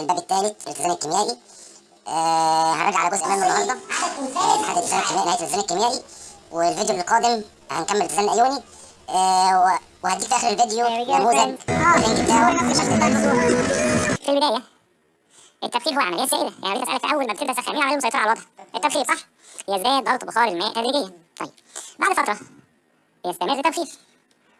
الباب الثالث الالتزام الكيميائي. آه هنرجع على جزء منه النهارده. آه، اتحاد الالتزام الكيميائي نهاية الالتزام الكيميائي. والفيديو القادم هنكمل الالتزام الأيوني. آه وهديك في آخر الفيديو نموذج اللينك بتاعه في البداية. التبخير هو عملية سائله يعني بدي أسألك أول ما بتبدأ تسخن مين العملية المسيطره على الوضع؟ التبخير صح؟ يزداد ضغط بخار الماء تدريجيا طيب. بعد فترة يستمر التبخير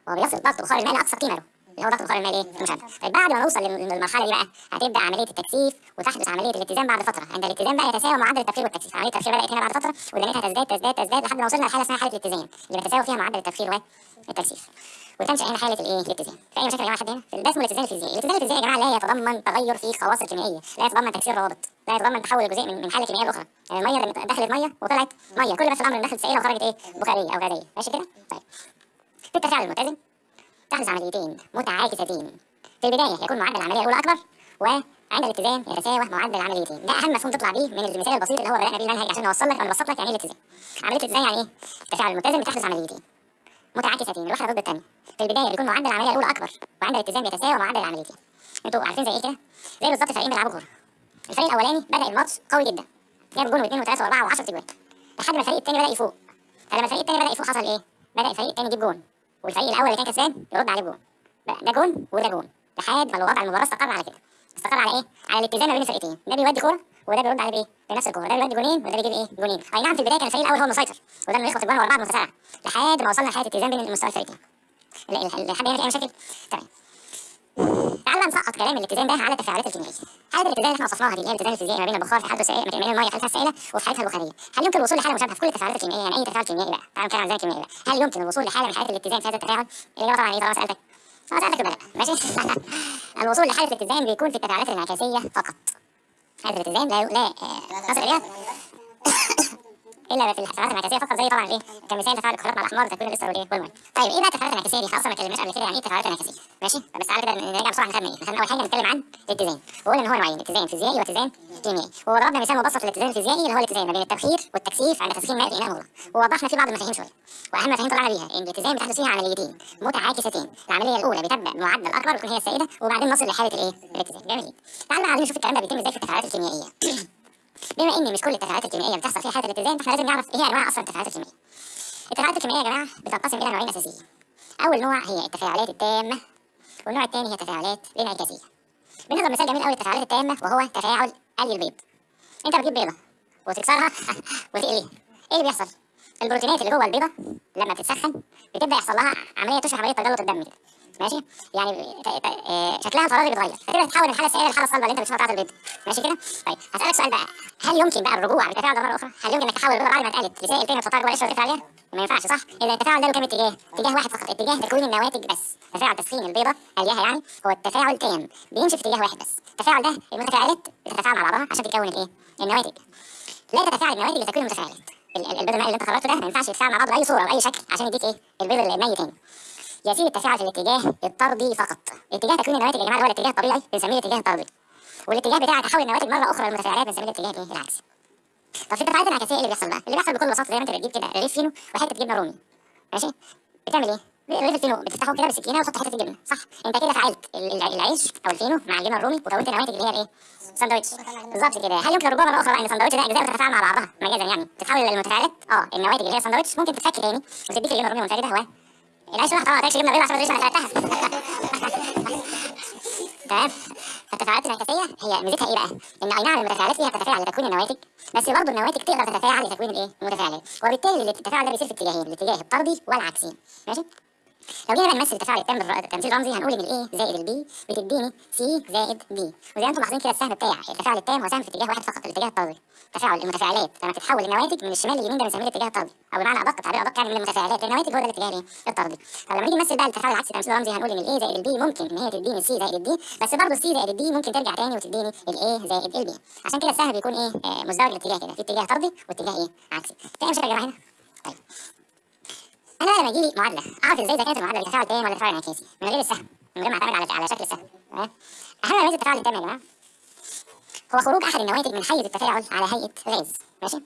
وبيصل ضغط بخار الماء لأقصى قيمة له. هو ضغط بخار الماء إيه المشدد طيب بعد ما نوصل لل- للمرحلة دي بقى هتبدأ عملية التكثيف وتحدث عملية الاتزان بعد فترة. عند الاتزان بقى يتساوى معدل التبخير والتكثيف. عملية التبخير بدأت هنا بعد فترة ودنيتها تزداد تزداد تزداد لحد ما وصلنا لحالة اسمها حالة الاتزان اللي بيتساوى فيها معدل التبخير والتكثيف وتنشا هنا حالة الايه؟ الاتزان في أي مشاكل يا جماعة لحد هنا؟ ده اسمه الاتزان الفيزيائي الاتزان الفيزيائي يا جماعة لا يتضمن تغير في خواص الكيميائية لا يتضمن تكسير روابط لا يتضمن تحول الجزيء من حالة كيميائية لأخرى. يعني المية اللي دخلت مية وطلعت مية. كل بس الأمر دخلت سائلة وخرجت إيه؟ بخارية أو غازية. ماشي كده؟ طيب. في التفاعل المتزن. تحدث عمليتين متعاكستين في البداية يكون معدل العملية الأولى أكبر وعند الاتزان يتساوى معدل العمليتين. ده أهم مفهوم تطلع بيه من المثال البسيط اللي هو بدانا بيه المنهج عشان نوصل لك أو نبسط لك يعني إيه الاتزان عملية الاتزان يعني إيه؟ التفاعل المتزن بتحدث عمليتين. متعاكستين الواحده ضد الثانية في البداية بيكون معدل العملية الأولى أكبر وعند الاتزان بيتساوى معدل العمليتين. أنتوا عارفين زي إيه كده؟ زي بالظبط فريقين بيلعبوا كورة. الفريق الأولاني بدأ الماتش قوي جدا. جاب جون واثنين وثلاثه وأربعة و10 تجوان. لحد ما الفريق الثاني بدأ يفوق. فلما الفريق الثاني بدأ يفوق حصل إيه؟ بدأ الفريق الثاني يجيب جون. والفريق الأول اللي كان كسبان يرد عليه بجون ده جون وده جون. لحد ما الوضع المباراة استقر على كده. استقر على إيه؟ على الاتزان ما بين الفريقين ده بيودي كورة وده بيرد عليه بإيه؟ بنفس الكورة. ده بيودي جونين وده بيجيب إيه؟ جونين. أي نعم في البداية كان الفريق الأول هو المسيطر. وده انه يخبط الجون ورا بعض لحد ما وصلنا لحاله اتزان بين المستوى الفريقين ال- ال- لحد هنا في أي مشاكل. تمام تعال نسقط كلام الاتزان ده على التفاعلات الكيميائيه حاله الاتزان اللي إحنا وصفناها دي اللي هي الاتزان الفيزيائي ما بين البخار في حالته السائله ما بين الميه حالتها السائله وفي حالتها البخاريه هل يمكن الوصول لحالة مشابهه في كل التفاعلات الكيميائيه يعني أي تفاعل كيميائي بقى؟ تعال نتكلم عن الاتزان الكيميائي بقى. هل يمكن الوصول لحالة من حالات الاتزان في هذا التفاعل؟ الاجابه طبعا إيه؟ طالما سألتك. طالما سألتك يبقى لا ماشي؟ الوصول لحالة الاتزان بيكون في التفاعلات الانعكاسية فقط. حاله الاتزان لا لا آه، نصل اليها إلا في التفاعلات الانعكاسيه فقط زي طبعا إيه كمثال تفاعل الكحولات مع الاحمر تكوين الاستر والايه والميه طيب إيه بقى التفاعلات الانعكاسيه دي؟ خلاص ما اتكلمناش قبل كده يعني إيه التفاعلات الانعكاسيه ماشي؟ بس تعالى كده نراجع بسرعة خدنا إيه اول حاجة نتكلم عن الاتزان. وقلنا إن هو نوعين اتزان فيزيائي واتزان كيميائي وضربنا مثال مبسط للاتزان الفيزيائي اللي هو الاتزان ما بين التبخير والتكثيف عند تسخين ماء في اناء ووضحنا فيه بعض المفاهيم شوية. وأهم مفاهيم طلعنا بيها إن الاتزان بتحدث فيها عمليتين متعاكستين. العملية الأولى بتبدأ بمعدل اكبر وتكون هي السائدة وبعدين نصل لحالة الإيه؟ الاتزان. جميل. تعال بقى نشوف الكلام ده بيتم إزاي في التفاعلات الكيميائية. بما ان مش كل التفاعلات الكيميائيه بتحصل فيها حاله الاتزان فإحنا لازم نعرف إيه هي أنواع أصلا التفاعلات الكيميائيه التفاعلات الكيميائيه يا جماعة بتنقسم إلى نوعين أساسيين. أول نوع هي التفاعلات التامة والنوع الثاني هي التفاعلات الإنعكاسية. بنضرب مثال جميل قوي للتفاعلات التامة وهو تفاعل قلي البيض. أنت بتجيب بيضة وتكسرها وتقليها. إيه اللي بيحصل؟ البروتينات اللي جوه البيضة لما بتتسخن بتبدأ يحصل لها عملية تشبه عملية تجلط الدم كده ماشي؟ يعني آه، شكلها الفراغي بيتغير فتبدا تتحول من الحاله السائله للحاله الصلبه اللي انت بتشوفها بتاعت البيض. ماشي كده؟ طيب هسألك سؤال بقى. هل يمكن بقى الرجوع بالتفاعل ده مره أخرى هل يمكن انك تحول البيضه بعد ما اتقلت لسائل تاني وتحطها جوه القشره وتقفل عليها ما ينفعش صح؟ إذا التفاعل ده له كام اتجاه؟ اتجاه واحد فقط اتجاه تكوين النواتج بس. تفاعل تسخين البيضة الياها يعني هو التفاعل تام بيمشي في اتجاه واحد بس. التفاعل ده المتفاعلات بتتفاعل مع بعضها عشان تكون الايه النواتج. لا تتفاعل النواتج لتكوين المتفاعلات ال- ال- البيض المائي اللي انت خرجته ده ما ينفعش يتفاعل مع بعض بأي صورة باي شكل عشان يديك إيه؟ البيض الميت تاني. يسير التفاعل في الاتجاه الطردي فقط. اتجاه تكوين النواتج يا جماعة هو الاتجاه الطبيعي بنسميه الاتجاه الطردي. والاتجاه بتاع تحول النواتج مره أخرى للمتفاعلات بنسميه الاتجاه الايه العكسي طب في التفاعلات الانعكاسيه إيه اللي بيحصل بقى؟ اللي بيحصل بكل بساطة زي ما أنت بتجيب كده رغيف فينو وحتة جبنة رومي. ماشي؟ بتعمل إيه؟ رغيف الفينو بتفتحه كده بالسكينة وتحط حتة جبنة. صح. أنت كده فعلت ال- ال- العيش أو الفينو مع الجبنة الرومي وكونت نواتج اللي هي الايه ساندوتش بالظبط كده. هل يمكن مرة أخرى ان الساندوتش ده أجزاء بتتفاعل مع بعضها مجازا يعني؟ تتحول للمتفاعلات؟ آه النواتج اللي هي ساندوتش ممكن تتفك تاني وتديك الجبنة الرومي منفرده هو العيش واحد ما تاكلش جبنة بيضاء عشان ما تدريش أنا تمام فالتفاعلات الانعكاسيه هي ميزتها إيه بقى؟ إن أي نعم المتفاعلات فيها تتفاعل لتكوين النواتج بس برضه النواتج تقدر تتفاعل لتكوين الإيه؟ المتفاعلات وبالتالي التفاعل ده بيصير في اتجاهين الاتجاه الطردي والعكسي ماشي؟ لو جينا بقى نمثل التفاعل التام بالتمثيل رمزي هنقول إن الاي زائد البي بتديني سي زائد بي وزي ما أنتم ملاحظين كده السهم بتاع التفاعل التام هو سهم في اتجاه واحد فقط الاتجاه الطردي تفاعل المتفاعلات. لما تتحول النواتج من الشمال لليمين ده بنسميه الاتجاه الطردي أو بمعنى أدق تعبير أدق يعني من المتفاعلات. للنواتج هو ده الاتجاه الطردي فلما نيجي نمثل بقى التفاعل العكسي تمثيل رمزي هنقول إن ال A زائد ال B ممكن إن هي تديني C زائد ال D بس برضه ال C زائد ال D ممكن ترجع تاني وتديني ال A زائد ال B عشان كده السهم بيكون إيه؟ آه، مزدوج الاتجاه كده في اتجاه طردي واتجاه إيه؟ عكسي. يا جماعة هنا. طيب. أنا لما يجي لي معادلة أعرف إزاي اذا كانت المعادلة دي تفاعل تام ولا تفاعل انعكاسي من غير السهم من غير ما اعتمد على على شكل السهم تمام؟ أهم ميزه التفاعل التام يا جماعة هو خروج أحد النواتج من حيز التفاعل على هيئة غاز ماشي؟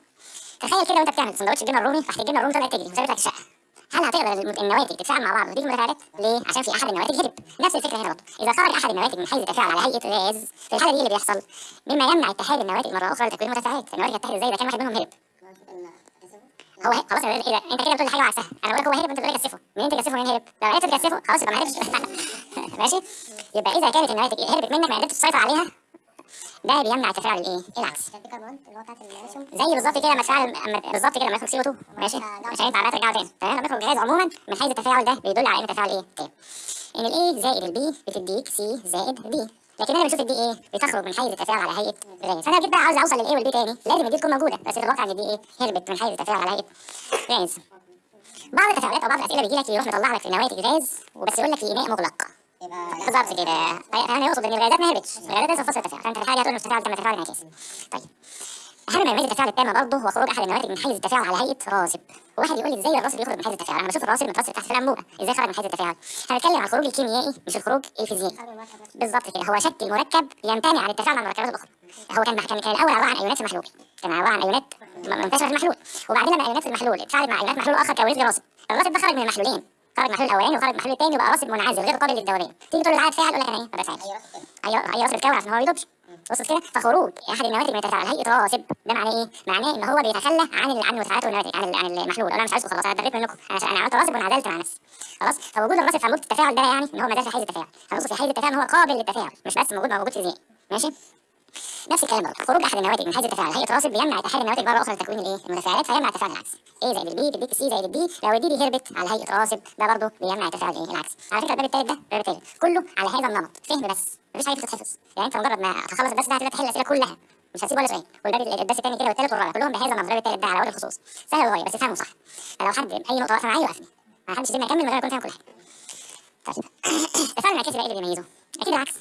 تخيل كده وأنت بتعمل سندوتش الجبنة الرومي تحت الجبنة الرومي طلعت تجري وسابت لك الشقة. هل هتقدر النواتج تتفاعل مع بعض وتضيف المتفاعلات؟ ليه؟ عشان في أحد النواتج هرب. نفس الفكرة هنا برضه. إذا خرج أحد النواتج من حيز التفاعل على هيئة غاز في الحالة دي إيه اللي بيحصل؟ مما يمنع اتحاد النواتج مره أخرى لتكوين المتفاعلات النواتج هتتحد إزاي إذا كان واحد منهم هرب؟ هو. خلاص إيه ده انت كده بتقول حاجة وعكسها أنا بقول لك هو هرب انت بتقول لي كثفه منين تكثفه منين هرب لو عرفت تكثفه خلاص يبقى ما عرفتش ماشي يبقى اذا كانت النواتج هربت منك ما قدرتش تسيطر عليها ده بيمنع التفاعل الايه الرسم زي بالظبط كده لما تفاعل بالظبط كده لما يخرج CO 2 ماشي مش هينفع بقى ترجعه تاني فهنا لما يخرج غاز عموما من حيز التفاعل ده بيدل على ان التفاعل إيه تام ان ال A زائد ال B بتديك C زائد D لكن أنا بشوف ال D إيه بتخرج من حيز التفاعل على هيئة غاز فأنا جيت بقى عاوز أوصل لل A وال B تاني. لازم ال D تكون موجودة بس الواقع إن ال D إيه هربت من حيز التفاعل على هيئة غاز بعض التفاعلات أو بعض الأسئلة بيجي لك يروح مطلع لك في نواتج غاز وبس يقول لك في اناء مغلق. بالظبط كده. فانا يقصد إن الغازات ما هربتش. الغازات لسه في التفاعل. فانت تخيل هتقول ان التفاعل تم تفاعل انعكاسي طيب. أهم من التفاعل التامه برضه هو خروج أحد النواتج من حيز التفاعل على هيئة راسب. وواحد يقول لي إزاي الراسب يخرج من حيز التفاعل أنا بشوف الراسب مترسب تحت الانبوبه إزاي خرج من حيز التفاعل هنتكلم عن الخروج الكيميائي مش الخروج الفيزيائي. بالظبط كده. هو شكل مركب يمتنع عن التفاعل مع المركبات الأخرى. هو كان كان الأول عبارة عن أيونات في محلول كان عبارة عن أيونات منتشره في المحلول وبعدين لما أيونات في المحلول اتفاعلت مع أيونات محلول آخر كونت راسب الراسب ده خرج من المحلولين. خرج المحلول الاولاني وخرج المحلول الثاني وبقى راسب منعزل غير قابل للذوبان تيجي تقول له تعالى تفاعل يقول لك أنا إيه؟ ما أيوه أيوه راسب اتكون عشان هو ما بيدوبش وصل كده فخروج أحد النواتج من التفاعل. على هيئه راسب ده معناه إيه؟ معناه إن هو بيتخلى عن عن المتفاعلات والنواتج عن عن المحلول. أنا مش عايزكم خلاص أنا اتبريت منكم. أنا عملت راسب وانعزلت مع نفسي. خلاص؟ فوجود الراسب في انبوبه التفاعل ده يعني إن هو ما زال في حيز التفاعل. هنوصف في حيز التفاعل إن هو قابل للتفاعل مش بس موجود موجود فيزيائي ماشي؟ نفس الكلام برضه. خروج أحد النواتج من حيز التفاعل. هيئه راسب بيمنع اتحاد النواتج مره أخرى لتكوين الإيه؟ المتفاعلات فيمنع التفاعل العكسي A زائد ال B تديك C زائد ال D لو ال D دي هربت على هيئه راسب ده برضه بيمنع التفاعل إيه العكسي على فكرة الباب التالت ده الباب التالت كله على هذا النمط. فهم بس. مفيش حاجة تتحفظ يعني أنت مجرد ما تخلص الدرس ده هتبدا تحل الأسئلة كلها. مش هسيب ولا سؤال. والباب الدرس الثاني كده والثالث والرابع. كلهم بهذا الباب التالت ده على وجه الخصوص. سهل للغايه بس افهمه صح. فلو حد أي نقطة واقفة معايا يوقفني. ما حدش يسيبني أكمل من غير ما أكون فاهم كل حاجة. طيب. التفاعل الانعكاسي بقى إيه اللي بيميزه؟ أكيد العكس.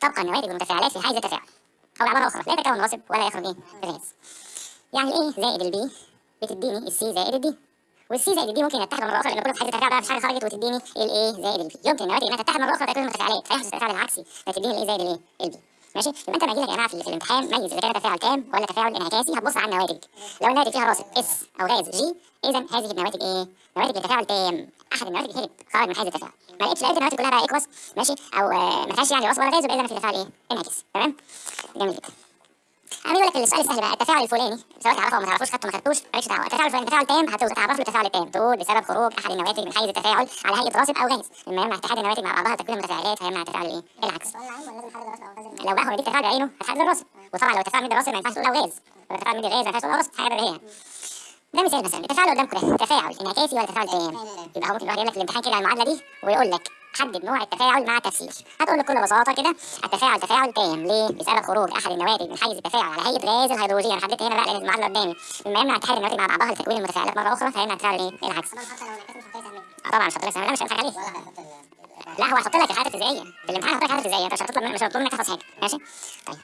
تبقى النواتج والمتفاعلات في حيز التفاعل. أو بعباره أخرى. لا يتكون راسب ولا يخرج إيه. غاز يعني الايه زائد البي بتديني السي زائد الدي والسي زائد الدي ممكن يتحد مره أخرى لأن كله في حيز التفاعل بقى مش حاجة خرجت وتديني ال A زائد ال B يمكن النواتج انها تتحد مره أخرى تكون المتفاعلات فيحدث التفاعل العكسي فتديني ال A زائد الايه ال B ماشي؟ يبقى أنت لما يجي لك يا جماعة في, الامتحان ميز اذا كان تفاعل تام ولا تفاعل انعكاسي؟ هتبص على النواتج. لو النواتج فيها راسب s أو غاز g اذا هذه النواتج إيه؟ نواتج لتفاعل تام أحد النواتج هرب خرج من حيز التفاعل. ما لقيتش لقيت النواتج كلها بقى aqueous ماشي؟ أو آه ما فيهاش يعني راسب ولا غاز يبقى اذا في تفاعل إيه؟ انعكاسي. تمام؟ جميل جدا. أنا بيقول لك السؤال السهل بقى التفاعل الفلاني. سواء تعرفه أو ما تعرفوش خدته ما خدتوش. مالكش دعوة. التفاعل الفلاني تفاعل تام هتعرف له التفاعل التام. تقول بسبب خروج أحد النواتج من حيز التفاعل على هيئه راسب أو غاز لما يمنع اتحاد النواتج مع بعضها تكوين المتفاعلات فيمنع التفاعل الإيه؟ العكس. أو لو بقى هو مديك تفاعل بعينه هتحدد الراسب وطبعا لو التفاعل مدي الراسب ما ينفعش تقول له غاز لو التفاعل مدي غاز ما ينفعش تقول له راسب حاجة بديهية. ده مثال مثلا. التفاعل قدامكم ده تفاعل انعكاسي ولا تفاعل تام يبقى هو ممكن الواحد يجيب لك في الامتحان كده المعادلة دي ويقول لك حدد نوع التفاعل مع تفسير. هتقول بكل بساطة كده التفاعل تفاعل تام. ليه؟ بسبب خروج أحد النواتج من حيز التفاعل على هيئة غاز الهيدروجين أنا حددت هنا بقى لأن المعادله قدامي. مما يمنع اتحاد النواتج مع بعضها لتكوين المتفاعلات مرة أخرى فيمنع التفاعل إيه العكس؟ طبعا مش آه طبعا مش هحط لك لا مش هنضحك عليه. لا هو هيحط لك الحاجات الفيزيائية. في الامتحان هيحط لك حاجات فيزيائيه أنت مش هتطلب مش هتطلب منك تحفظ حاجة. ماشي؟ طيب.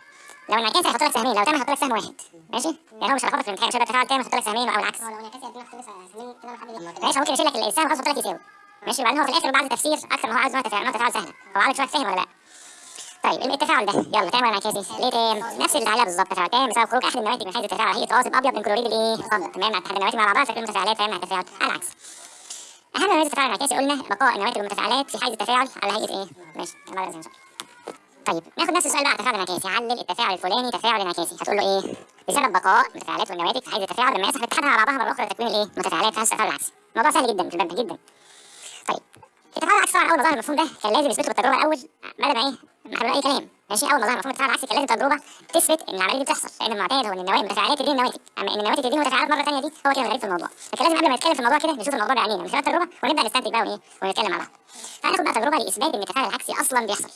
لو انعكاس هيحط لك سهمين. لو تام هيحط لك سهم واحد. ماشي؟ يعني هو مش هيلخبطك في الامتحان مش هيبقى تفاعل تام هيحط لك سهمين أو العكس. ماشي ممكن يشيل لك السهم وخلاص يحط لك يساوي. ماشي وبعدين هو في الآخر بعد التفسير أكتر ما هو عايز نوع تفاعل سهله هو عامل شوية فهم ولا لأ؟ طيب التفاعل ده؟ يلا تام ولا انعكاسي ليه تام؟ نفس اللي عليها بالظبط. تفاعل تام بسبب خروج أحد النواتج من حيز التفاعل. هي راسب أبيض من كلوريد الإيه؟ صدى تمام؟ مع اتحاد النواتج مع بعضها فكل المتفاعلات فيمنع التفاعل العكس. أهم ميزه التفاعل الانعكاسي قلنا بقاء النواتج والمتفاعلات في حيز التفاعل على هيئة إيه؟ ماشي. يلا لازم نشوف. طيب ناخد نفس السؤال بقى على التفاعل الانعكاسي علل التفاعل الفلاني تفاعل انعكاسي هتقول له إيه؟ بسبب بقاء المتفاعلات والنواتج في حيز التفاعل لما يسحب اتحادها مع بعضها مره أخرى لتكوين الإيه؟ المتفاعلات. في حيز التفاعل العكسي الموضوع سهل جدا في ده جدا. التفاعل العكسي طبعا أول ما ظهر المفهوم ده كان لازم يثبته بالتجربة الأول بدل ما إيه ما إحنا أي كلام. ماشي؟ أول ما ظهر مفهوم التفاعل العكسي كان لازم تجربة تثبت إن العملية دي بتحصل. لأن المعتاد هو إن النواتج المتفاعلات تدين النواتج أما إن النواتج تدين متفاعلات مرة ثانية دي هو كده الغريب في الموضوع. فكان لازم قبل ما نتكلم في الموضوع كده نشوف الموضوع بعينينا. من خلال التجربة ونبدأ نستنتج بقى وايه ونتكلم مع بعض فهناخد بقى تجربة لإثبات إن التفاعل العكسي أصلا بيحصل.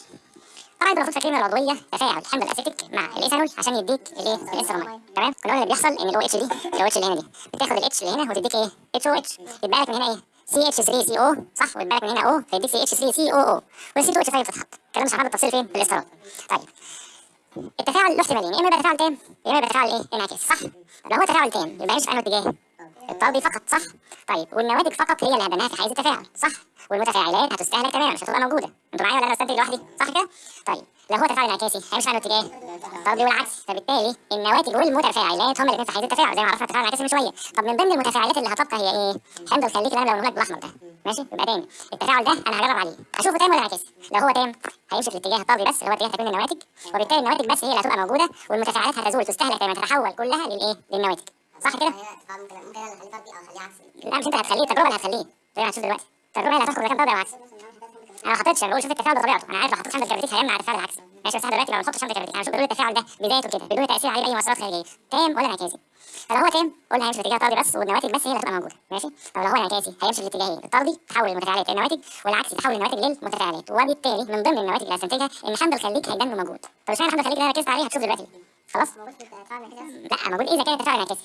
طبعا المفروض فاكرين العضوية تفاعل حمض الأسيتيك مع الإيثانول عشان يديك الايه الاسترامين تمام؟ قلنا اللي بيحصل إن الاو اتش دي الاو اتش اللي هنا دي. بتاخد ال H اللي هنا وتديك إيه؟ HOH يبقى لك من هنا إيه؟ سي اتش 3 سي أو صح؟ ويبقى لك من هنا أو فيديك سي اتش 3 سي أو أو. والسي 2 اتش 5 بتتحط الكلام مش هنحط التفصيل فين؟ في طيب. التفاعل له احتمالين يا إما يبقى تفاعل تام يا إما يبقى تفاعل إيه انعكاسي صح؟ لو هو تفاعل تام يبقى يمشي في أنهي اتجاه؟ الطردي فقط صح؟ طيب. والنواتج فقط هي اللي هبناها في حيز التفاعل صح؟ والمتفاعلات هتستهلك تماما مش هتبقى موجودة. أنتوا معايا ولا أنا بستنتج لوحدي؟ صح كده؟ طيب. لو هو تفاعل انعكاسي هيمشي عنه اتجاه طردي والعكس فبالتالي النواتج والمتفاعلات هما الاثنين في حيز التفاعل زي ما عرفنا التفاعل الانعكاسي من شوية. طب من ضمن المتفاعلات اللي هتبقى هي إيه؟ حمض الخليك اللي أنا بلونه لك بالاحمر ده. ماشي؟ يبقى تاني. التفاعل ده أنا هجرب عليه. أشوفه تام ولا انعكاسي لو هو تام هيمشي في الاتجاه الطردي بس اللي هو اتجاه تكوين النواتج وبالتالي النواتج بس هي اللي هتبقى موجودة والمتفاعلات هتزول تستهلك تماما تتحول كلها للإيه؟ للنواتج صح كده؟ ممكن اخليه أو اخليه عكسي لا مش أنت هتخليه. التجربه اللي هتخليه. زي ما هتشوف دلوقتي التجربه اللي اذا كان طردي أو عكسي أنا ما حطيتش أنا بقول شوف التفاعل بطبيعته. أنا عارف لو حطيت حمض الكبريتيك هيمنع التفاعل العكسي ماشي بس إحنا دلوقتي لو ما نحطش حمض الكبريتيك أنا شوف بقول التفاعل ده بدايته كده بدون تأثير عليه باي مؤثرات خارجية. تام ولا انعكاسي. فلو هو تام قلنا هيمشي في اتجاه طردي بس والنواتج بس هي اللي هتبقى موجودة. ماشي؟ طب لو هو انعكاسي هيمشي في الاتجاهين الطردي تحول المتفاعلات للنواتج والعكسي تحول النواتج للمتفاعلات. وبالتالي من ضمن النواتج اللي هستنتجها إن حمض الخليك هيدن موجود طب اشمعنى حمض الخليك اللي أنا ركزت عليه؟ هتشوف دلوقتي. خلاص؟ لا موجود إذا كان التفاعل انعكاسي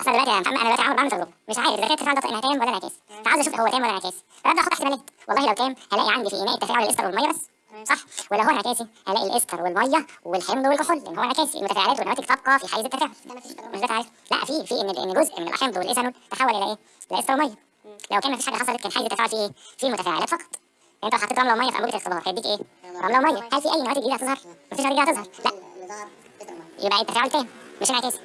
أصلا دلوقتي أنا أنا دلوقتي عامل بعمل تجربه مش عارف اذا كان التفاعل ده انعكاسي ولا انعكاسي فعاوز أشوف هو تام ولا انعكاسي فابدا أحط احتمالات والله لو تام هلاقي عندي في اناء التفاعل الإستر والمية بس. صح. ولا هو انعكاسي هلاقي الإستر والمية والحمض والكحول لأن هو انعكاسي المتفاعلات والنواتج تبقى في حيز التفاعل. مش ده تعريف لا في في ان إن جزء من الحمض والايثانول تحول إلى إيه؟ إلى إستر ومية. لو كان مفيش حاجة حصلت كان حيز التفاعل فيه إيه؟ فيه المتفاعلات فقط. أنت لو حطيت رملة ومية في انبوبه الاختبار هيديك إيه؟ رملة ومية. هل في أي نواتج جديدة هتظهر؟ مفيش نواتج جديده هتظهر لا يبقى التفاعل تام مش انعكاسي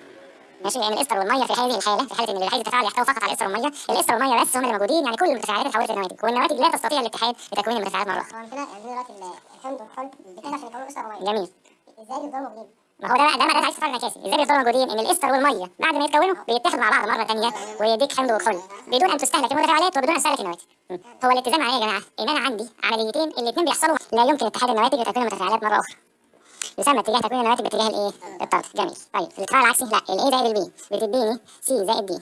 ماشي؟ لأن الإستر والمية في هذه الحالة في حالة إن حيز التفاعل يحتوي فقط على الاستر والمية الإستر والمية بس هم اللي موجودين يعني كل المتفاعلات اتحولت لنواتج والنواتج لا تستطيع الاتحاد لتكوين المتفاعلات مره أخرى هو عندنا دلوقتي الحمض والحل بتقدر في يكونوا اسره وميه جميل. إزاي بيفضلوا موجودين؟ ما هو ده بقى ده بقى ده عايز تفاعل انعكاسي إزاي بيفضلوا موجودين؟ إن الإستر والمية بعد ما يتكونوا بيتحدوا مع بعض مرة ثانية ويديك حمض وكحول بدون أن تستهلك المتفاعلات وبدون أن تستهلك النواتج. هو الاتزان معناه يا جماعة؟ إن أنا عندي عمليتين الاثنين بيحصلوا لا يمكن اتحاد النواتج وتكوين المتفاعلات مرة أخرى. يسمى اتجاه تكوين النواتج باتجاه الايه؟ الطرد. جميل. طيب في الاتفاعل العكسي لا ال A زائد ال B بتديني C زائد D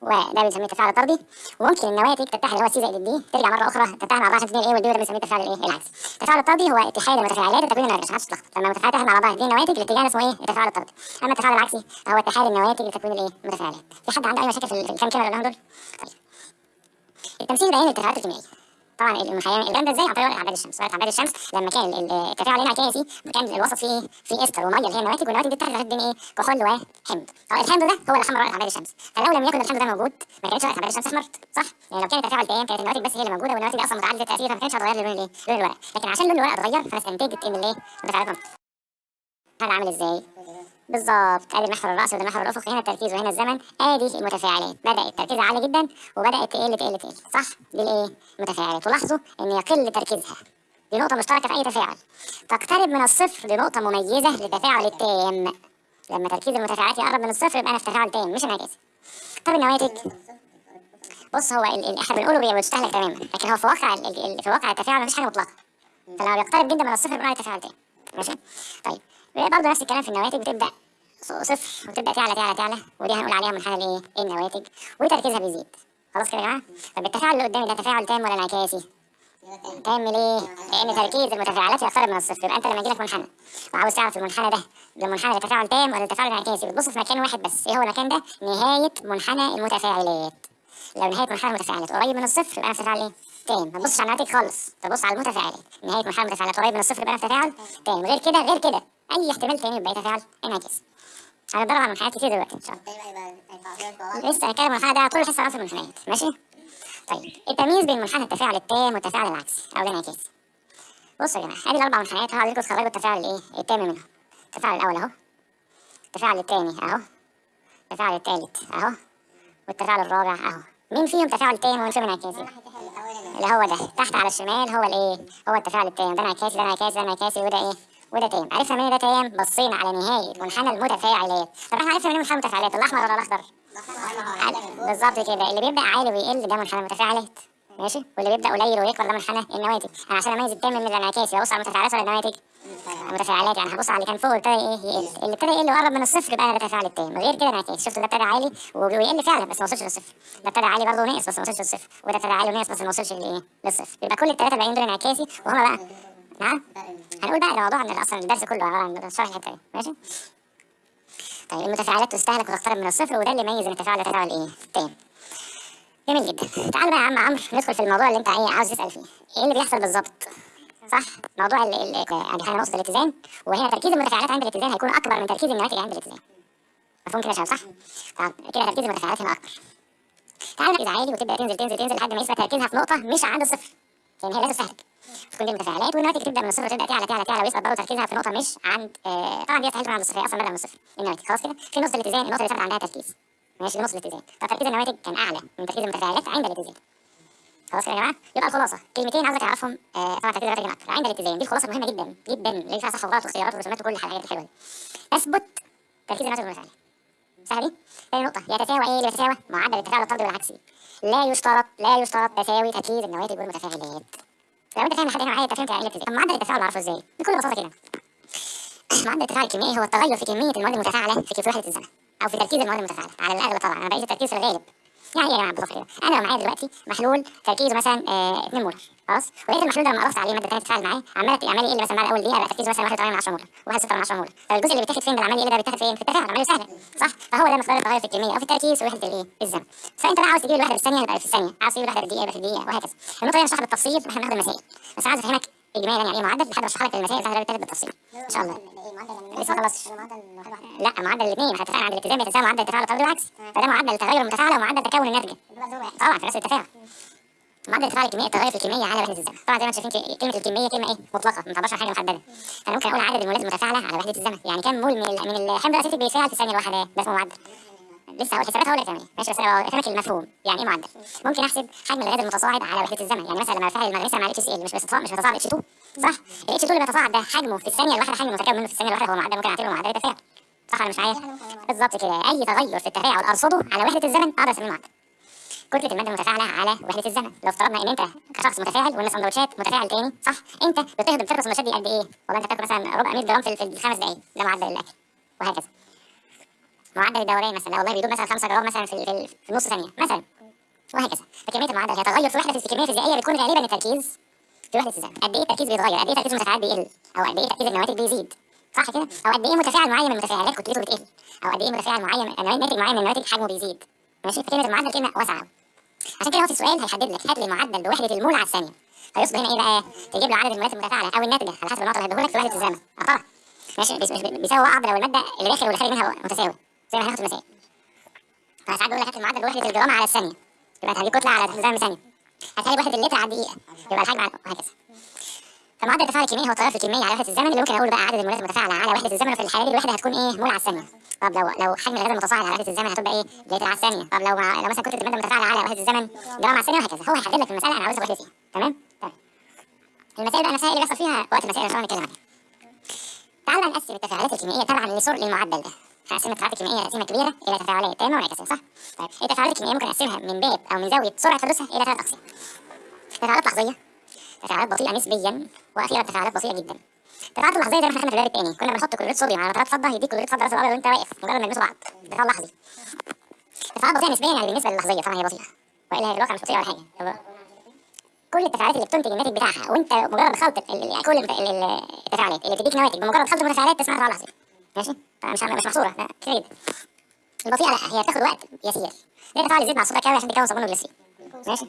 وده بنسميه التفاعل الطردي وممكن النواتج تتحد اللي هو C زائد ال D ترجع مرة أخرى تتحد مع بعض عشان تديني ال A وال B وده بنسميه التفاعل الايه العكسي. التفاعل الطردي هو اتحاد المتفاعلات لتكوين النواتج عشان محدش يتلخبط لما المتفاعلات مع بعض تديني نواتج الاتجاه اسمه إيه؟ التفاعل الطردي. أما التفاعل العكسي هو اتحاد النواتج لتكوين الايه المتفاعلات. في حد عنده أي مشاكل في الكام كلمه اللي دول طيب. التمثيل بيان التفاعلات الكيميائية. طبعا المخيم الكلام ده إزاي عن طريق عباد الشمس؟ ورقه عباد الشمس لما كان ال- التفاعل الانعكاسي كان الوسط فيه فيه إستر ومية اللي هي النواتج والنواتج دي بين إيه؟ كحول وحمض الحمض ده هو اللي حمر ورقه عباد الشمس. فلو لم يكن الحمض ده موجود ما كانتش ورقه عباد الشمس أحمرت صح؟ يعني لو كان التفاعل تام كانت النواتج بس هي اللي موجودة والنواتج أصلا متعادلة التاثير فما كانتش هتغير لون الايه لون الورقه لكن عشان لون الورقه اتغير فاستنتجت إن الايه هذا عامل إزاي؟ بالظبط. ادي المحور الرأسي وده المحور الافقي هنا التركيز وهنا الزمن. آدي المتفاعلات بدات تركيزها عالي جدا وبدأت تقل تقل تقل. صح؟ دي الإيه؟ المتفاعلات. ولاحظوا إن يقل تركيزها. دي نقطة مشتركة في أي تفاعل. تقترب من الصفر لنقطة مميزة للتفاعل التام. لما تركيز المتفاعلات يقرب من الصفر يبقى أنا في تفاعل تام مش انعكاسي طب النواتج؟ بص هو إحنا بنقوله بيستهلك تماما لكن هو في واقع في واقع التفاعل مفيش حاجة مطلقة. فلما بيقترب جدا من الصفر بنقول عليه تفاعل تام. ماشي؟ طيب. برضه نفس الكلام في النواتج بتبدأ صفر وتبدا تعلى تعلى تعلى ودي هنقول عليها منحنى الايه النواتج؟ وتركيزها بيزيد؟ خلاص كده يا جماعة؟ طب التفاعل اللي قدامي ده تفاعل تام ولا انعكاسي؟ تام ليه؟ لأن تركيز المتفاعلات يقترب من الصفر يبقى أنت لما يجيلك منحنى وعاوز تعرف المنحنى ده ده منحنى لتفاعل تام ولا تفاعل انعكاسي؟ بتبص في مكان واحد بس إيه هو المكان ده؟ نهاية منحنى المتفاعلات. لو نهاية منحنى المتفاعلات قريب من الصفر يبقى أنا تفاعل إيه؟ تام. ما تبصش على النواتج خالص تبص على المتفاعلات. نهاية منحنى المتفاعلات قريب من الصفر يبقى أنا تفاعل تام. غير كده غير كده أي احتمال تاني يبقى تفاعل انعكاسي هنتدرب على منحنيات كتير دلوقتي. ان شاء الله لسه هنتكلم عن ده طول الحصه عن المنحنيات ماشي؟ طيب التمييز بين منحنى التفاعل التام والتفاعل العكسي أو الانعكاسي بصوا يا جماعة ادي الأربع منحنيات اهو عايزينكم تخرجوا التفاعل الإيه؟ التام منهم. التفاعل الأول أهو التفاعل الثاني أهو التفاعل الثالث أهو والتفاعل الرابع أهو. مين فيهم تفاعل تام ومين فيهم انعكاسي؟ اللي هو ده تحت على الشمال هو الإيه؟ هو التفاعل التام ده انعكاسي ده انعكاسي ده انعكاسي وده إيه؟ وده تام عرفنا منين ده تام بصينا على نهاية منحنى المتفاعلات طب إحنا عرفنا منين منحنى المتفاعلات الأحمر ولا الأخضر؟ بالظبط كده. اللي بيبدأ عالي ويقل ده منحنى المتفاعلات ماشي؟ واللي بيبدأ قليل ويكبر ده منحنى النواتج. أنا عشان أميز التام من الانعكاسي ابص على المتفاعلات ولا النواتج المتفاعلات يعني هبص على اللي كان فوق ابتدى إيه يقل. اللي ابتدى يقل وقرب من الصفر يبقى ده تفاعل التام غير كده انعكاس شفت ده ابتدى عالي ويقل فعلا بس ما وصلش للصفر. ده ابتدى عالي برضه ونقص بس ما وصلش للصفر. وده ابتدى عالي ونقص بس ما وصلش للصفر. يبقى كل الثلاثه باقيين دول انعكاسي وهما بقى نعم هنقول بقى ده موضوع إن أصلا الدرس كله عبارة عن شرح الحته دي ماشي؟ طيب المتفاعلات تستهلك وتقترب من الصفر وده اللي يميز ان التفاعل ده تفاعل إيه تام جميل جدا. تعال بقى يا عم عمرو ندخل في الموضوع اللي أنت إيه عاوز تسأل فيه. إيه اللي بيحصل بالظبط صح؟ موضوع ال ال يعني إحنا نقصد الاتزان وهنا تركيز المتفاعلات عند الاتزان هيكون أكبر من تركيز النواتج عند الاتزان. مفهوم كده يا شباب صح؟ طب كده تركيز المتفاعلات هنا أكبر. تعال نركز عالي وتبدأ تنزل تنزل تنزل لحد ما يثبت تركيزها في نقطة مش عند الصفر لأن هي لا تستهلك في كل المتفاعلات والنواتج تبدأ من الصفر تبدأ تعلى تعلى تعلى ويسقط برضه تركيزها في نقطة مش عند آه طبعا دي تحل عند الصفر أصلا بدأ من الصفر. النواتج خلاص كده. في نقطه الاتزان النقطة اللي ثابت عندها تركيز. ماشي نقطه الاتزان. فتركيز النواتج كان أعلى من تركيز المتفاعلات عند الاتزان. خلاص كده يا جماعة؟ يبقى الخلاصة. كلمتين عاوزك تعرفهم آه طبعا تركيز النواتج عند الاتزان دي الخلاصة مهمة جدا جدا. اللي فيها صح وغلط ورسومات وكل الحاجات الحلوة دي. أثبت تركيز النواتج والمتفاعلات سهله دي؟ تاني نقطة. يتساوى إيه؟ اللي بيتساوى معدل التفاعل الطردي والعكسي. لا يشترط لا يشترط تساوي تركيز النواتج والمتفاعلات لو أنت فاهم لحد هنا معايا انت فهمت يعني إيه طب معدل التفاعل بعرفه إزاي؟ بكل بساطة كده. معدل التفاعل الكيميائي هو التغير في كمية المواد المتفاعلة في في وحده الزمن أو في تركيز المواد المتفاعلة على الأغلب طبعا. أنا بقيس التركيز في الغالب. يعني إيه يا جماعة؟ ببساطه كده. أنا لو معايا دلوقتي محلول تركيزه مثلا آه 2 مولر. خلاص؟ ولقيت المحلول ده لما قرصت عليه الماده الثانية تتفاعل معاه. عمال عمال يقل مثلا بعد أول دقيقة بقى تركيزه مثلا 1 من 10 مولر 1 من 10 مولر طب الجزء اللي بيتاخد فين بالعمال يقل ده بيتاخد فين؟ في التفاعل عمليه سهلة. صح؟ فهو ده مقدار التغير في الكمية. أو في التركيز في وحده الايه الزمن فأنت بقى عاوز تجيب الوحده بالثانيه يبقى في الثانية. عاوز تجيب الوحده بالدقيقه يبقى في الدقيقة وهكذا. النقطه دي نشرحها بالتفصيل وإحنا بناخد المسائل. بس عاوز أفهمك اجمالا يعني إيه معدل؟ لحد ما أشرح لك المسائل بتاعت البتاعت بالتفصيل. إن شاء الله. لسه ما خلصتش لا معدل الاثنين. إحنا اتفقنا عند الاتزان يتساوي معدل التفاعل الطردي والعكس فده معدل التغير المتفاعله ومعدل تكون الناتجه طبعا في نفس التفاعل. معدل التفاعل الكيميائي التغير في الكميه على وحدة الزمن. طبعا زي ما أنتم شايفين كلمة الكميه كلمة إيه؟ مطلقة ما تعبرش عن حاجة محدده أنا ممكن أقول عدد المولات المتفاعلة على وحدة الزمن. يعني كام مول من من الحمض الاسيتيك بيتفاعل في الثانية الواحدة ده اسمه معدل. لسه هقول حسابات هقول لك تعمل ماشي بس أنا المفهوم. يعني إيه معدل؟ ممكن أحسب حجم الغاز المتصاعد على وحدة الزمن. يعني مثلا لما بفعل المغنيسيوم مع الاتش سي ال مش بيتصاعد مش بيتصاعد H 2 صح؟ ال H 2 اللي بيتصاعد ده حجمه في الثانية الواحدة حجم متكون منه في الثانية الواحدة هو معدل ممكن أعتبره معدل التفاعل صح ولا مش معايا؟ بالظبط كده. أي تغير في التفاعل أرصده على وحدة الزمن أقدر أسميه معدل. كتلة المادة المتفاعله على وحدة الزمن. لو افترضنا إن أنت كشخص متفاعل وإن سندوتشات متفاعل تاني صح أنت بتهضم بتاخد السندوتشات دي قد إيه؟ والله أنت بتاكل مثلا ربع 100 جرام في الخمس دقائق ده معدل الأكل وهكذا. معدل الدوران مثلا لا والله بيدوب مثلا 5 جرام مثلا في في, نص ثانية مثلا وهكذا. فكمية المعدل هي تغير في وحدة الكميه الفيزيائيه بتكون غالبا التركيز في وحدة الزمن. قد إيه التركيز بيتغير؟ قد إيه تركيز المتفاعلات بيقل؟ أو قد إيه تركيز النواتج بيزيد؟ صح كده؟ أو قد إيه متفاعل معين من المتفاعلات كتلته بتقل أو قد إيه متفاعل معين ناتج معين من النواتج حجمه بيزيد؟ ماشي؟ فكلمه المعدل كلمة واسعه. عشان كده هو في السؤال هيحدد لك هات لي معدل بوحدة المول على الثانية فيقصد هنا إيه بقى؟ تجيب له عدد المولات المتفاعلة أو الناتجه على حسب النقطه اللي هيديهولك في وحدة الزمن. آه طبعا. ماشي؟ بيس- بيس- بيساوي بعض لو المادة اللي داخل واللي خارج منها متساوي. زي ما هناخد في المسائل. فساعات بيقول لك هات المعدل بوحدة الجرام على الثانية. يبقى هتجيب كتلة على الزمن ثانية هاتها لي بوحده اللتر على الدقيقة. يبقى الحجم وهكذا. فمعدل التفاعل الكيميائي هو التغير في الكميه على وحدة الزمن اللي ممكن أقول بقى عدد المولات المتفاعلة على وحدة الزمن وفي الحالة دي الوحدة هتكون إيه؟ مول على الثانية. طب لو لو حجم الغاز المتصاعد على وحدة الزمن هتبقى إيه؟ لتر على الثانية. طب لو. لو مثلا كتلة المادة المتفاعلة على وحدة الزمن جرام على الثانية وهكذا. هو هيحدد لك في المسألة أنا عاوزها وحده فيها. تمام؟ تمام المسائل بقى نفسها اللي بيحصل فيها وقت المسائل ان شاء الله نتكلم عنها تعال نقسم التفاعلات الكيميائية تبعا المعدل ده. هنقسم التفاعلات الكيميائية تقسيمه كبيرة إلى تفاعلات تامه وانعكاسيه صح؟ طيب. التفاعلات الكيميائية ممكن نقسمها من باب أو من زاوية سرعة حدوثها إلى ثلاث أقسام. تفاعلات لحظيه تفاعلات بطيئة نسبيا وأخيرا تفاعلات بطيئة جدا. التفاعلات اللحظيه زي ما إحنا خدنا في الباب الثاني كنا بنحط كلوريد صوديوم على نترات فضه يديك كلوريد راس الابيض وأنت واقف مجرد ما يلمسوا بعض. تفاعل لحظي تفاعلات بطيئه نسبيا يعني بالنسبة للحظيه طبعا هي بطيئة. والا هي بالواقع مش بطيئة ولا حاجة. كل التفاعلات اللي بتنتج الناتج بتاعها وأنت مجرد خلط ال- ال- كل التفاعلات اللي بتديك نواتج بمجرد خلط المتفاعلات تسمى تفاعل لحظي ماشي؟ مش مش محصورة. لا كتير جدا. لا هي بتاخد وقت يسير. زي التفاعل يزيد مع الصودا كاوي عشان تكون صابون الجليسرين ماشي؟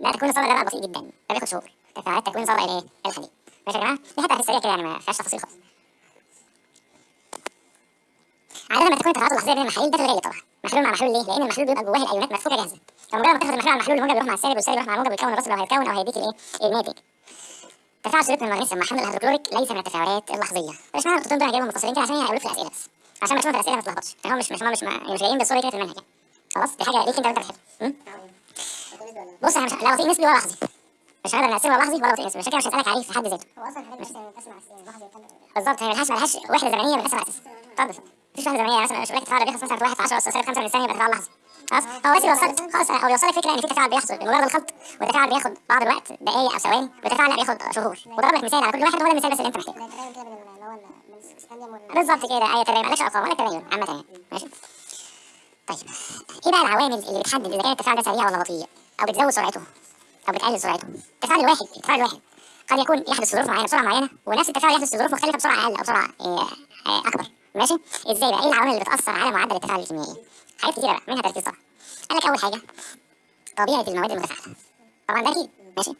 لا تكوين الصودا ده بقى بطيء جدا. ده بياخد شهور. تفاعلات تكوين صودا الايه الحديد. ماشي يا جماعة؟ دي في السريع كده يعني ما فيهاش تفاصيل خالص. عادة لما تكون التفاعلات اللحظية بين المحاليل ده في الغالب طبعا. محلول مع محلول ليه؟ لأن المحلول بيبقى جواه الأيونات مدفوكة جاهزة. فمجرد ما تاخد المحلول على المحلول الموجب يروح مع السالب والسالب يروح مع الموجب ويكون الراسب لو هيتكون أو هيديك الإيه؟ الناتج تفاعل صورة المغنيسيوم مع حمض الهيدروكلوريك ليس من التفاعلات اللحظية. مش معنى الخطوط دول هجيبهم متصلين كده عشان هيقولوا في الأسئلة بس. عشان ما تشوفوا في الأسئلة ما تتلخبطش. يعني هو مش مش مش مش جايين بالصورة كده في المنهج يعني خلاص؟ دي حاجة ليك أنت وأنت بتحب. بص إحنا مش لا بطيء نسبي ولا لحظي. مش هنقدر نقسمه ولا لحظي ولا بطيء كده مش هسألك عليه في حد ذاته. هو أصلا الحاجات دي بتقسم على السنين يتكلم بالظبط هي ملهاش ملهاش وحدة زمنية بتقسم على أساس اتفضل. مفيش وحدة زمنية مثلا مش وحدة تفاعل بيحصل مثلا في 1 في 10 اس سالب 5 من الثانية يبقى تفاعل لحظي خلاص؟ هو بس بيوصلك خلاص هو بيوصلك فكرة إن في تفاعل بيحصل بمجرد الخلط والتفاعل بياخد بعض الوقت دقائق أو ثواني والتفاعل لا بياخد شهور. وضرب لك مثال على كل واحد هو ده المثال بس اللي أنت محتاجه. بالظبط كده. اي تبين مالكش ارقام ولا تبين عامة يعني. ماشي؟ طيب. إيه بقى العوامل اللي بتحدد إذا كان التفاعل ده سريع ولا بطيء؟ أو بتزود سرعته؟ أو بتقلل سرعته. التفاعل الواحد التفاعل الواحد قد يكون يحدث ظروف معينة بسرعة معينة ونفس التفاعل يحدث ظروف مختلفة بسرعة أقل أو بسرعة إيه آه، أكبر. ماشي؟ إزاي بقى؟ إيه العوامل اللي بتأثر على معدل التفاعل الكيميائي؟ حاجات كتيرة بقى منها تركيز طبعا. قال لك أول حاجة طبيعة المواد المتفاعلة. طبعا ده أكيد. ماشي؟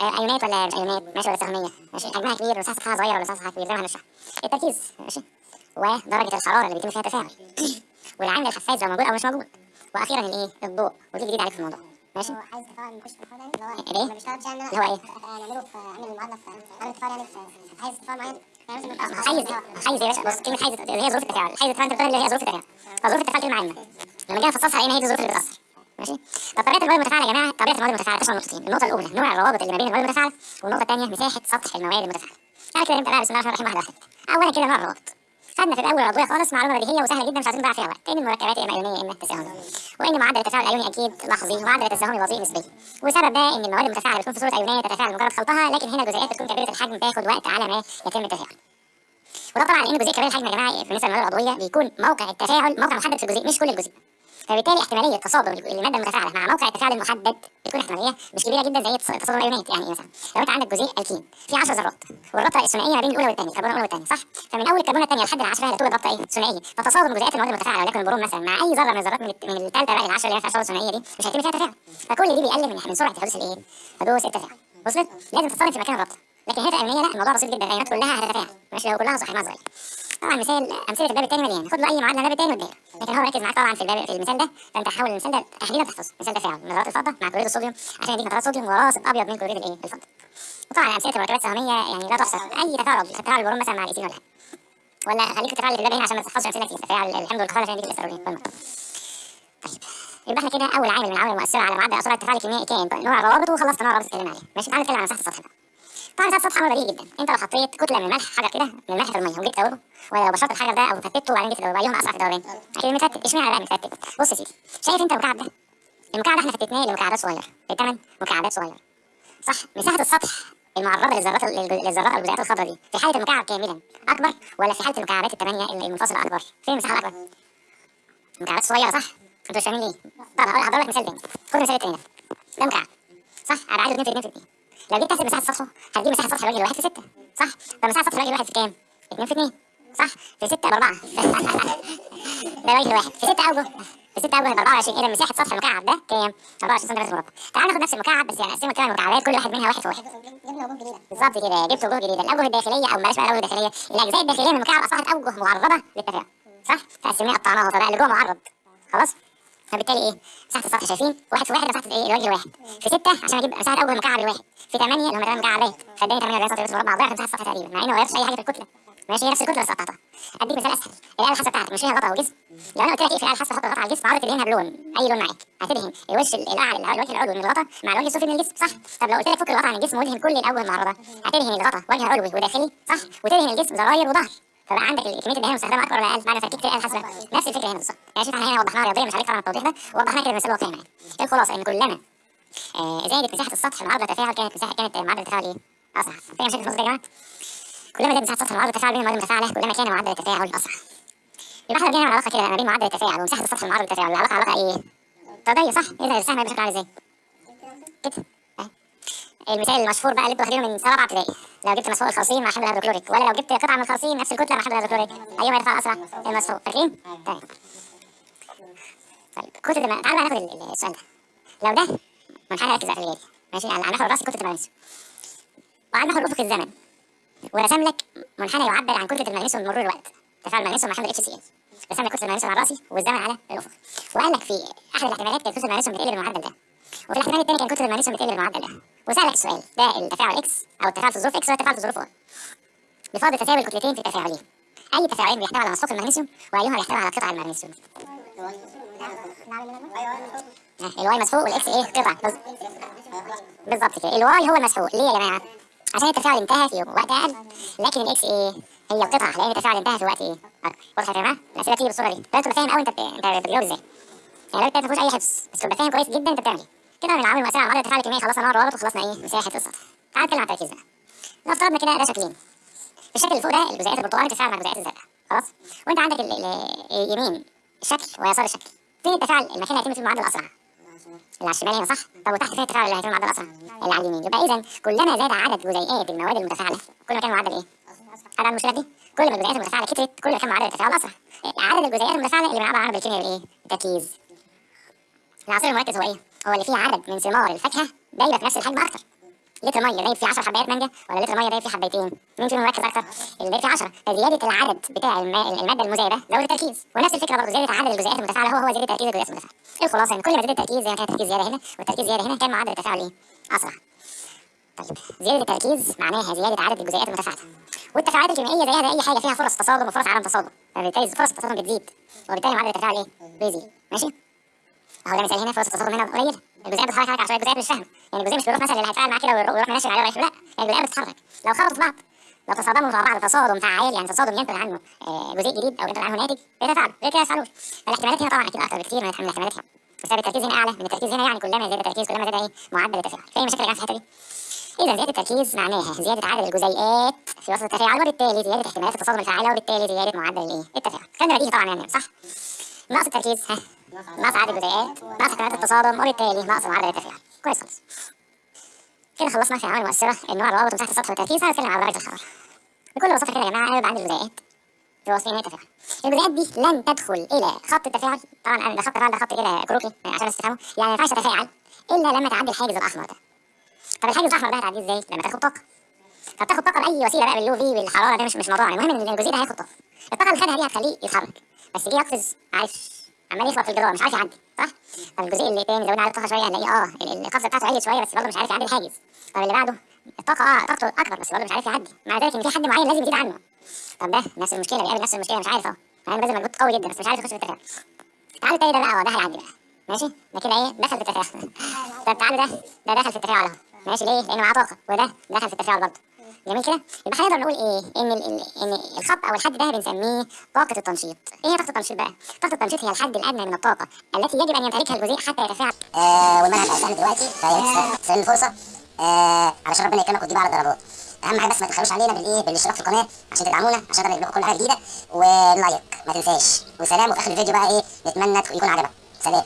آه، أيونات ولا مش أيونات؟ ماشي ولا سهمية؟ ماشي؟ حجمها كبير مساحتها صغيرة ولا مساحتها كبير زي ما هنشرح التركيز. ماشي؟ ودرجة الحرارة اللي بيتم فيها التفاعل. والعامل الحساس لو موجود أو مش موجود. وأخيرا الإيه؟ الضوء. ودي جديد عليك في الموضوع. ماشي؟ هو عايز تفاعل نخش في الحوار يعني اللي هو الايه؟ ما بيشتغلش يعني اللي هو إيه؟ نعمله في أعمل المعادله في اعمل تفاعل يعني عايز تفاعل معين يعني حيز حيز يا باشا بص كلمة حيز هي ظروف التفاعل حيز التفاعل انت اللي هي ظروف التفاعل فظروف التفاعل كلمة عامة. لما جينا نفصصها لقينا هي دي الظروف اللي بتأثر ماشي؟ طب طبيعة المواد المتفاعلة يا جماعة طبيعة المواد المتفاعلة تشمل نقطتين النقطة الأولى نوع الروابط اللي ما بين المواد المتفاعلة والنقطة الثانية مساحة سطح المواد المتفاعلة. تعالى كده نبدا بقى بسم الله الرحمن الرحيم واحدة واحدة اولا كده نوع الروابط. خدنا في الأول العضويه خالص معلومه بديهيه وسهله جدا مش عايزين نضيع فيها وقت. ان المركبات اما ايونيه اما تساهميه وإن معدل التفاعل الايوني أكيد لحظي ومعدل التساهمي بطيء نسبيا. وسبب ده إن المواد المتفاعلة بتكون في صورة ايونيه تتفاعل مجرد خلطها لكن هنا الجزيئات بتكون كبيرة الحجم تاخد وقت على ما يتم التفاعل. وده طبعا لأن الجزيء كبير الحجم يا جماعة بالنسبة للمواد العضويه بيكون موقع التفاعل موقع محدد في الجزيء مش كل الجزيء. فبالتالي احتمالية تصادم الماده المتفاعله مع موقع التفاعل المحدد بتكون احتمالية مش كبيرة جدا زي تص- تصادم الايونات يعني مثلا. لو انت عندك جزيء الكين في 10 ذرات والرابطة الثنائيه ما بين الأولى والثانية الكربونه الأولى والثانية صح؟ فمن أول الكربونه الثانية لحد العشره هتوجد رابطه إيه؟ ثنائيه فتصادم جزيئات المواد المتفاعلة ولكن البروم مثلا مع أي ذرة من الذرات من الثالثه بقى العشره اللي هي فيها تصادم ثنائيه دي مش هيتم فيها تفاعل. فكل دي بيقلل من سرعة حدوث الإيه؟ حدوث التفاعل. وصلت؟ لازم تصطدم في مكان الرابطة. لكن هنا في الايونيه لا الموضوع بسيط جدا الايونات كلها هتتفاعل. ماشي؟ لو كلها صحيحه صغيرة. طبعا مثال أمثلة الباب الثاني مليان. خد له أي معادله الباب الثاني والدائره لكن هو مركز معاك طبعا في الباب في المثال ده. فأنت حاول المثال ده تحديدا تحفظه. مثال تفاعل نترات الفضة مع كلوريد الصوديوم. عشان يديك نترات صوديوم وراسب أبيض من كلوريد الإيه؟ الفضة. وطبعا أمثلة المركبات التساهمية يعني لا تحصر أي تفاعل تفاعل البروم مثلا مع الايثين ولا حاجة ولا خليك اللي في الباب هنا عشان ما تحفظش أمثلة كتير تفاعل الحمض والكحول عشان يديك الاستر والمية طيب. يبقى إحنا كده أول عامل من العوامل المؤثرة على معدل اسرار التفاعل الكيميائي كان نوع الروابط وخلصت نوع الروابط اتكلمنا عليه ماشي تعالى نتكلم عن مساحة السطح بقى. طبعا مساحه السطح أمر بديهي جدا. انت لو حطيت كتلة من الملح حجر كده من الملح في المية وجيت تدوبه ولو بشرت الحجر ده أو فتته وبعدين جيت تدوبه ايهما اسرع في الدوران أكيد المفتت اشمعنى بقى المفتت بص يا سيدي شايف انت المكعب ده؟ المكعب ده إحنا فتتناه لمكعبات صغيرة. لثمان مكعبات صغيرة. صح؟ مساحة السطح المعرضة للذرات للذرات الجزيئات الخضراء دي في حالة المكعب كاملا أكبر ولا في حالة المكعبات الثمانيه المنفصله أكبر؟ فين المساحة الأكبر؟ مكعبات صغيرة صح؟ أنتوا مش فاهمين ليه؟ طب هضرب لك مثال تاني. خد المثال التاني ده. ده مكعب صح؟ ابعاده 2 في 2 في 2 لو جيت تحسب مساحة سطحه هتجيب مساحة سطح الراجل الواحد في 6 صح؟ طب مساحة سطح الراجل الواحد في كام؟ 2 في 2 صح؟ في 6 ب 4 ده راجل واحد. في 6 أوجه. في 6 أوجه يبقى 24 اذا مساحة سطح المكعب ده؟ كام؟ 24 سم مربع تعال ناخد نفس المكعب بس يعني نقسمه كمان مكعبات كل واحد منها واحد في واحد. جبنا جديده بالظبط كده. جبت وجوه جديدة. الأوجه الداخلية أو بلاش بقى الأوجه الداخلية. الأجزاء الداخلية من المكعب أصبحت أوجه معرضة للتفاعل صح؟ فقسمناه قطعناها. فبقى اللي جوه معرض. خلاص؟ فبالتالي إيه؟ مساحه السطح شايفين واحد في واحد مساحه إيه؟ الوجه الواحد في 6 عشان أجيب مساحه اوجه المكعب الواحد في 8 اللي هم 8 مكعبات فاداني 8 سم بس مربع ضعف مساحه السطح تقريبا. مع إنه ما غيرش أي حاجة في الكتلة. ماشي هي نفس الكتلة بس قطعتها. أديك مثال أسهل. الاله الحاسة بتاعتك مش هي غطا وجسم لو أنا قلت لك إيه في الاله الحاسة حط غطا على الجسم؟ عاوز تدهنها بلون. أي لون معاك. هتدهن. الوش الأعلى الوجه العلوي من الغطا مع الوجه السفلي من الجسم. صح. طب لو قلت لك فك الغطا عن الجسم وادهن كل الاوجه المعرضه هتدهن الغطا وجه علوي وداخلي؟ صح. وتدهن الجسم زراير وظهر. فبقى عندك كمية الدهان المستخدمه اكبر ولا أقل ما فككت الاله الحاسه نفس الفكرة هنا بالظبط يعني شوف إحنا هنا وضحناها رياضيا مش عليك طبعا التوضيح ده ووضحناها كده بمثال واقعي معاك الخلاصه ان كلما آه زادت مساحة السطح معرض التفاعل كانت مساحه كانت معدل التفاعل إيه؟ أسرع فاهم النقطه دي يا جماعة؟ كلما زاد مساحة السطح معرض التفاعل بين المواد المتفاعله كلما كان معدل التفاعل أسرع يبقى إحنا بنعمل علاقة كده ما بين معدل التفاعل ومساحة السطح المعرض للتفاعل العلاقه علاقة إيه؟ طرديه صح؟ اذا السهم هيبقى شكله عامل إزاي؟ كده. المثال المشهور بقى اللي أنتوا واخدينه من سنه رابعه ابتدائي. لو جبت مسحوق الخارصين مع حمض الهيدروكلوريك ولا لو جبت قطعة من الخارصين نفس الكتلة مع حمض الهيدروكلوريك ايهما يتفاعل اسرع؟ المسحوق. فاكرين؟ طيب. طيب كتلة الم... تعالوا بقى ناخد ال- ال- السؤال ده. لو ده منحنى ركز بقى ماشي؟ على المحور الراسي كتلة المغنيسيوم وعلى المحور الافقي الزمن. ورسم لك منحنى يعبر عن كتلة المغنيسيوم بمرور الوقت. تفاعل المغنيسيوم مع حمض اتش سي ال رسم لك كتلة المغنيسيوم على الراسي والزمن على الأفقي. وقال لك في أحد الاحتمالات كانت كتلة المغنيسيوم بتقل بالمعدل ده. وفي الاحتمال الثاني كان كتله المغنيسيوم بتقل بالمعدل ده وسألك السؤال ده التفاعل X أو التفاعل في الظروف X ولا التفاعل في الظروف Y بفرض تساوي الكتلتين في التفاعلين أي تفاعلين بيحتوي على مسحوق المغنيسيوم وأيهما بيحتوي على قطع المغنيسيوم؟ ها، ال Y مسحوق وال X إيه؟ قطع. بالظبط كده. ال Y هو المسحوق ليه يا جماعة؟ عشان التفاعل انتهى في وقت أقل لكن ال X إيه؟ هي القطعه لأن التفاعل انتهى في وقت إيه؟ اكبر واضح يا جماعة؟ الأسئلة بتيجي بالصورة دي لازم تبقى فاهم قوي أنت أنت بتجاوب إزاي؟ يعني لو أنت ما فيهوش أي حفظ بس تبقى فاهم كويس جدا أنت بتعمل إيه؟ كده من العوامل المؤثره على معدل التفاعل الكيميائي خلصنا نوع الروابط وخلصنا إيه؟ مساحه السطح تعال نتكلم عن التركيز بقى. لو افترضنا كده ده شكلين الشكل اللي فوق ده الجزيئات البرتقالي بتتفاعل مع الجزيئات الزرقاء. خلاص؟ وأنت عندك ال- ال- يمين الشكل ويسار الشكل. فين التفاعل؟ المكان هيتم فيه المعدل الأسرع. اللي على الشمال هنا صح؟ طب وتحت فين التفاعل اللي هيتم المعدل الأسرع؟ اللي على اليمين. يبقى اذا كلما زاد عدد جزيئات المواد المتفاعلة. كل ما كان المعدل إيه؟ هذا المشكلة دي. كل ما الجزيئات المتفاعلة كترت كل ما كان معدل التفاعل أسرع. عدد الجزيئات المتفاعلة اللي بنعبر عنها بالكيمياء بالايه التركيز. العنصر المركز هو إيه؟ هو اللي فيه عدد من ثمار الفاكهة دايره في نفس الحجم أكتر. لتر مية دايب فيه 10 حبايات مانجا ولا لتر مية دايب فيه حبايتين مين فيهم مركز أكتر؟ اللي دايب فيه 10 فزياده العدد بتاع المادة المذابه زود التركيز ونفس الفكرة برضه زيادة عدد الجزيئات المتفاعلة. هو هو زيادة تركيز الجزيئات المتفاعلة. الخلاصة؟ ان كل ما زاد التركيز ما كان التركيز زيادة هنا والتركيز زيادة هنا كان معدل التفاعل إيه؟ أسرع. طيب زيادة التركيز معناها زيادة عدد الجزيئات المتفاعلة. والتفاعلات الكيميائية زيها زي أي حاجة فيها فرص تصادم وفرص عدم تصادم. فبالتالي فرص التصادم بتزيد. وبالتالي معدل التفاعل إيه؟ بيزيد ماشي؟ اهو ده مثال هنا فرص التصادم هنا قليله الجزيئات بتتحرك حركه عشوائيه الجزيئات مش فاهمة. يعني الجزيء مش بيروح مثلا اللي هيتفاعل معاه كده ويروح منشن عليه ورايح لا يعني الجزيئات بتتحرك. لو خبطوا في بعض لو تصادموا مع بعض تصادم فعال يعني تصادم ينتج عنه آه، جزيء جديد أو ينتج عنه ناتج بيتفاعلوا غير كده يتفاعلوش فالاحتمالات هنا طبعا أكيد أكتر بكتير من الاحتمالات هنا بسبب التركيز هنا أعلى من التركيز هنا يعني كلما زاد التركيز كلما زاد إيه؟ معدل التفاعل. في أي مشاكل يا في الحتة دي؟ إذا زيادة التركيز معناها زيادة عدد الجزيئات في وسط التفاعل وبالتالي زيادة احتمالات التصادم الفعاله وبالتالي زيادة معدل الإيه؟ التفاعل. كان بديهي طبعا يعني صح؟ نقص التركيز ها. عدد الجزيئات نقص احتمالات التصادم وبالتالي نقص معدل التفاعل كويس خالص. كده خلصنا في العوامل المؤثره النوع الروابط ومساحه السطح والتركيز. هنتكلم على درجة الحرارة. بكل بساطة كده يا جماعة أنا عندي الجزيئات في نهايه التفاعل. الجزيئات دي لن تدخل إلى خط التفاعل. طبعا أنا ده خط ده خط كده كروكي عشان بس تفهموا يعني ما ينفعش تتفاعل إلا لما تعدي الحاجز الأحمر ده. طب الحاجز الأحمر ده هتعديه إزاي؟ لما تاخد طاقة. فبتاخد طاقة باي وسيلة بقى بال UV بالحرارة ده مش مش موضوعنا المهم إن الجزيء ده هياخد طاقة. الطاقة اللي خدها دي هتخليه يتحرك. بس جه يقفز عارف عمال يخبط في الجدار مش عارف يعدي صح؟ طب الجزيء اللي تاني زودنا عليه الطاقه شوية هنلاقيه آه ال- القفزة بتاعته عالية شوية بس برضه مش عارف يعدي الحاجز. طب اللي بعده؟ الطاقة آه طاقته أكبر بس برضه مش عارف يعدي. مع ذلك إن في حد معين لازم يزيد عنه. طب ده نفس المشكلة بيقابل نفس المشكلة مش عارف أهو. يعني بذل مجهود قوي جدا بس مش عارف يخش في التفاعل تعالوا التاني ده بقى آه ده هيعدي بقى. ماشي؟ ده كده إيه؟ دخل في التفاعل طب تعالوا ده ده دخل في التفاعل اهو ماشي ليه؟ لأنه معاه طاقة وده دخل في التفاعل برضه. جميل كده؟ يبقى هنقدر نقول إيه؟ إن ال إن الخط أو الحد ده بنسميه طاقة التنشيط. إيه هي طاقة التنشيط بقى؟ طاقة التنشيط هي الحد الأدنى من الطاقة التي يجب أن يمتلكها الجزيء حتى يتفاعل. آه والمنهج هيسألني دلوقتي فيا ريت الفرصة. آه علشان ربنا يكرمك وتجيب على الضربات أهم حاجة بس ما تبخلوش علينا بالإيه؟ بالاشتراك في القناة عشان تدعمونا عشان نقدر نجيب لكم كل حاجة جديدة. واللايك ما تنساش. وسلام وفي آخر الفيديو بقى إيه؟ نتمنى يكون عجبك. سلام.